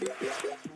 Yeah.